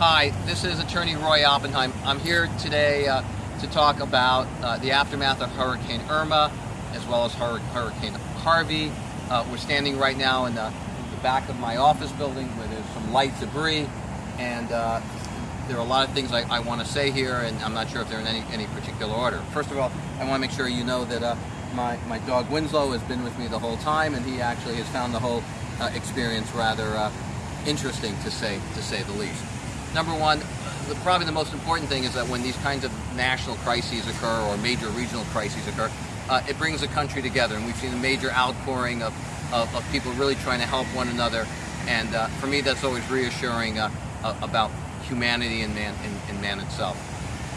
Hi, this is attorney Roy Oppenheim. I'm here today uh, to talk about uh, the aftermath of Hurricane Irma as well as Hur Hurricane Harvey. Uh, we're standing right now in the, in the, back of my office building where there's some light debris and uh, there are a lot of things I, I want to say here and I'm not sure if they're in any, any particular order. First of all, I want to make sure you know that uh, my, my dog Winslow has been with me the whole time and he actually has found the whole uh, experience rather interesting to say, to say the least. Number one, the, probably the most important thing is that when these kinds of national crises occur or major regional crises occur, uh, it brings the country together. And we've seen a major outpouring of, of, of people really trying to help one another. And uh, for me, that's always reassuring uh, about humanity and man, and, and man itself.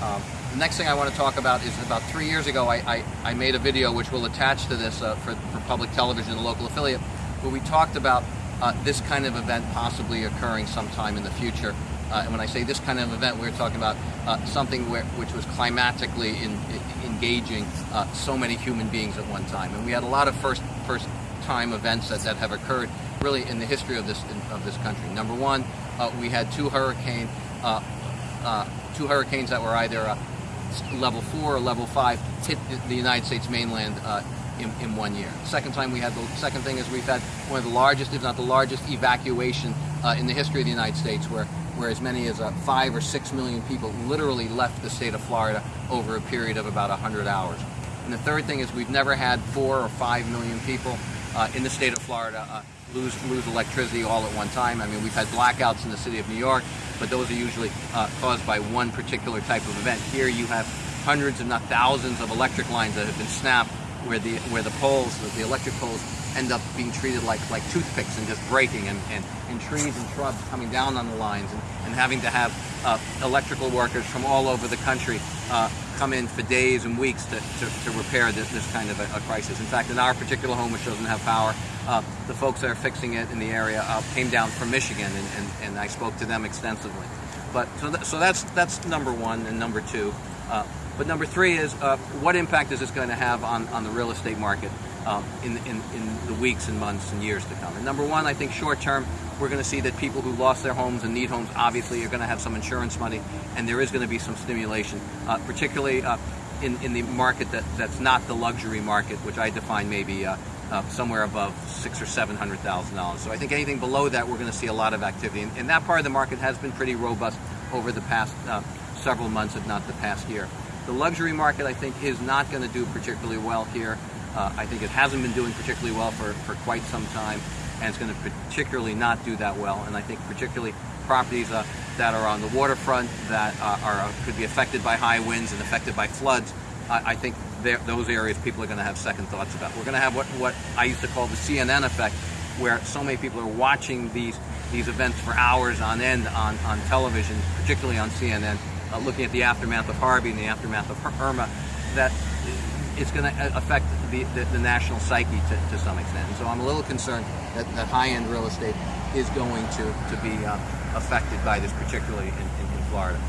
Um, the next thing I want to talk about is about three years ago, I, I, I made a video which will attach to this uh, for, for public television, the local affiliate, where we talked about uh, this kind of event possibly occurring sometime in the future. Uh, and when I say this kind of event, we're talking about uh, something where, which was climatically in, in, engaging uh, so many human beings at one time. And we had a lot of first first time events that, that have occurred really in the history of this of this country. Number one, uh, we had two hurricane uh, uh, two hurricanes that were either level four or level five hit the United States mainland in, in, one year. Second time we had the second thing is we've had one of the largest, if not the largest, evacuation uh, in the history of the United States, where where as many as uh, five or six million people literally left the state of Florida over a period of about 100 hours. And the third thing is we've never had four or five million people uh, in the state of Florida uh, lose lose electricity all at one time. I mean, we've had blackouts in the city of New York, but those are usually uh, caused by one particular type of event. Here you have hundreds, if not thousands, of electric lines that have been snapped where the where the poles, the electric poles, end up being treated like like toothpicks and just breaking, and, and, and trees and shrubs coming down on the lines, and, and having to have uh, electrical workers from all over the country uh, come in for days and weeks to, to, to repair this, this kind of a, a, crisis. In fact, in our particular home, which doesn't have power, uh, the folks that are fixing it in the area uh, came down from Michigan, and, and, and I spoke to them extensively. But so, th so that's that's number one, and number two. But number three is uh, what impact is this going to have on, on the real estate market um, in, in, in the weeks and months and years to come? And number one, I think short term, we're going to see that people who lost their homes and need homes obviously are going to have some insurance money and there is going to be some stimulation, uh, particularly uh, in, in the market that, that's not the luxury market, which I define maybe uh, uh, somewhere above six or seven hundred thousand dollars. So I think anything below that, we're going to see a lot of activity, and, and, that part of the market has been pretty robust over the past uh, several months, if not the past year. The luxury market, I think, is not going to do particularly well here. Uh, I think it hasn't been doing particularly well for, for quite some time, and it's going to particularly not do that well. And I think particularly properties uh, that are on the waterfront that uh, are uh, could be affected by high winds and affected by floods, I, I think those areas people are going to have second thoughts about. We're going to have what, what I used to call the CNN effect, where so many people are watching these these events for hours on end on, on television, particularly on CNN, uh, looking at the aftermath of Harvey and the aftermath of Irma, that it's going to affect the, the, the, national psyche to, to some extent. And so I'm a little concerned that, that high-end real estate is going to, to be uh, affected by this, particularly in, in, in, Florida.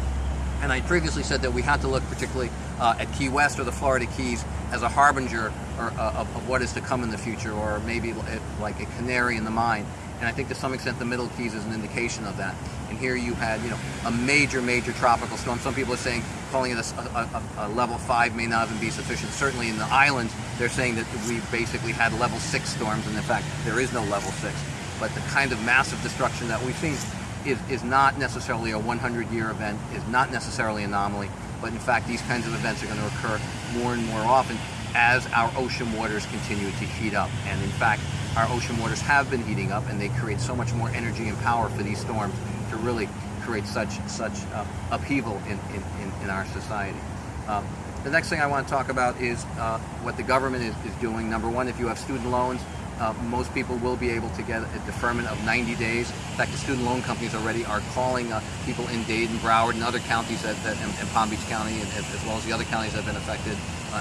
And I previously said that we had to look particularly uh, at Key West or the Florida Keys as a harbinger or, uh, of, of, what is to come in the future, or maybe like a canary in the mine. And I think to some extent the Middle Keys is an indication of that. And here you had, you know, a major, major tropical storm. Some people are saying calling it a, a, a, level five may not even be sufficient. Certainly in the islands, they're saying that we basically had level six storms, and in fact, there is no level six. But the kind of massive destruction that we've seen is, is not necessarily a 100-year event, is not necessarily an anomaly, but in fact, these kinds of events are going to occur more and more often as our ocean waters continue to heat up. And in fact, our ocean waters have been heating up and they create so much more energy and power for these storms to really create such such uh, upheaval in, in, in, our society. Um, the next thing I want to talk about is uh, what the government is, is doing. Number one, if you have student loans, uh, most people will be able to get a deferment of 90 days. In fact, the student loan companies already are calling uh, people in Dade and Broward and other counties that, that in, in, Palm Beach County and, as well as the other counties that have been affected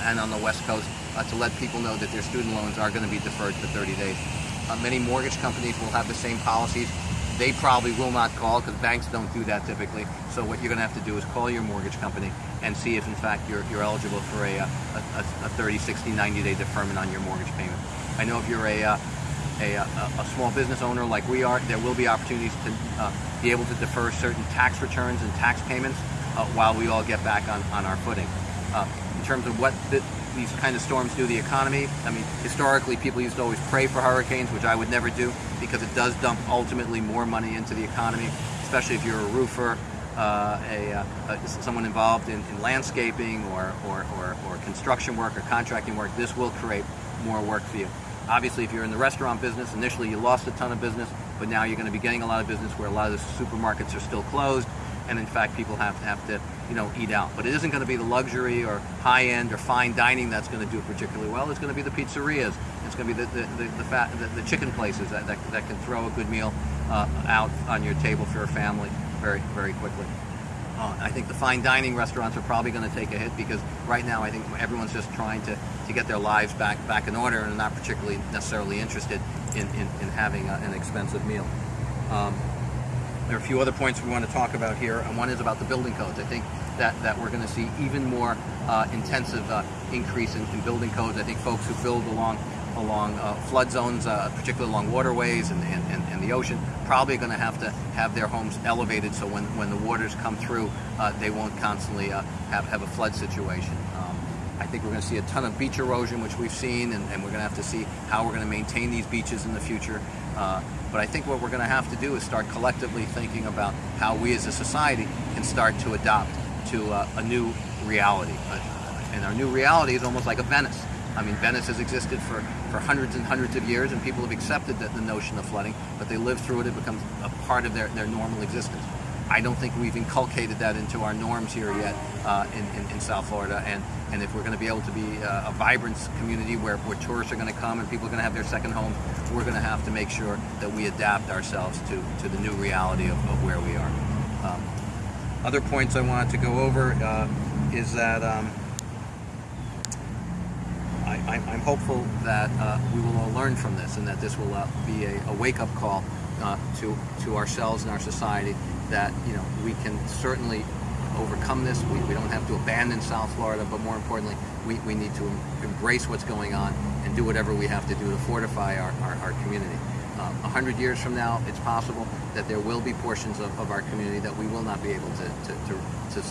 and on the West Coast uh, to let people know that their student loans are going to be deferred for 30 days. Uh, many mortgage companies will have the same policies. They probably will not call because banks don't do that typically. So what you're going to have to do is call your mortgage company and see if in fact you're, you're eligible for a, a, a 30, 60, 90 day deferment on your mortgage payment. I know if you're a uh, a, a, a small business owner like we are, there will be opportunities to uh, be able to defer certain tax returns and tax payments uh, while we all get back on, on our footing. Uh, in terms of what the, these kind of storms do to the economy, I mean, historically people used to always pray for hurricanes, which I would never do because it does dump ultimately more money into the economy, especially if you're a roofer, uh, a, uh, someone involved in, in landscaping or, or, or, or, construction work or contracting work, this will create more work for you. Obviously, if you're in the restaurant business, initially you lost a ton of business, but now you're going to be getting a lot of business where a lot of the supermarkets are still closed, and in fact, people have to have to, you know, eat out. But it isn't going to be the luxury or high-end or fine dining that's going to do particularly well. It's going to be the pizzerias. It's going to be the the, the, the, fat, the, the chicken places that, that, that, can throw a good meal uh, out on your table for your family very, very quickly. Uh, I think the fine dining restaurants are probably going to take a hit because right now I think everyone's just trying to, to get their lives back back in order and not particularly necessarily interested in, in, in having a, an expensive meal. Um, there are a few other points we want to talk about here, and one is about the building codes. I think that, that we're going to see even more uh, intensive uh, increase in, in, building codes. I think folks who build along along uh, flood zones, uh, particularly along waterways and, and, and, the ocean, probably going to have to have their homes elevated so when, when the waters come through, uh, they won't constantly uh, have, have a flood situation. Um, I think we're going to see a ton of beach erosion, which we've seen, and, and we're going to have to see how we're going to maintain these beaches in the future. Uh, but I think what we're going to have to do is start collectively thinking about how we as a society can start to adopt to uh, a new reality. and our new reality is almost like a Venice. I mean, Venice has existed for, for hundreds and hundreds of years, and people have accepted the, the notion of flooding, but they live through it, it becomes a part of their, their normal existence. I don't think we've inculcated that into our norms here yet uh, in, in, in, South Florida. And, and if we're going to be able to be a, a vibrant community where, where tourists are going to come and people are going to have their second homes, we're going to have to make sure that we adapt ourselves to, to the new reality of, of where we are. Um, other points I wanted to go over uh, is that um, I, am hopeful that uh, we will all learn from this and that this will uh, be a, a wake-up call uh, to, to ourselves and our society that you know we can certainly overcome this. We, we don't have to abandon South Florida, but more importantly, we, we need to embrace what's going on and do whatever we have to do to fortify our, our, our community. Um, a hundred years from now, it's possible that there will be portions of, of our community that we will not be able to, to, to, to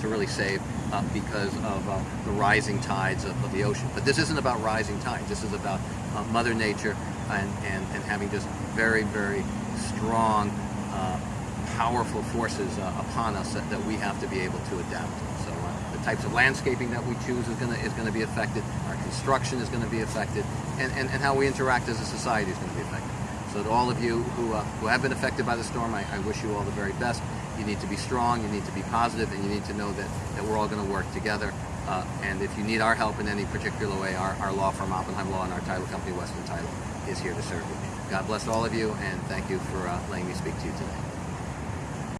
to really save uh, because of uh, the rising tides of, of, the ocean. But this isn't about rising tides. This is about uh, Mother Nature and, and, and having just very, very strong, uh, powerful forces uh, upon us that, that, we have to be able to adapt. So uh, the types of landscaping that we choose is going to is to be affected. Our construction is going to be affected, and, and, and how we interact as a society is going to be affected. So to all of you who, who have been affected by the storm, I, I wish you all the very best. You need to be strong, you need to be positive, and you need to know that, that we're all going to work together. Uh, and if you need our help in any particular way, our, our law firm, Oppenheim Law, and our title company, Western Title, is here to serve you. God bless all of you, and thank you for uh, letting me speak to you today.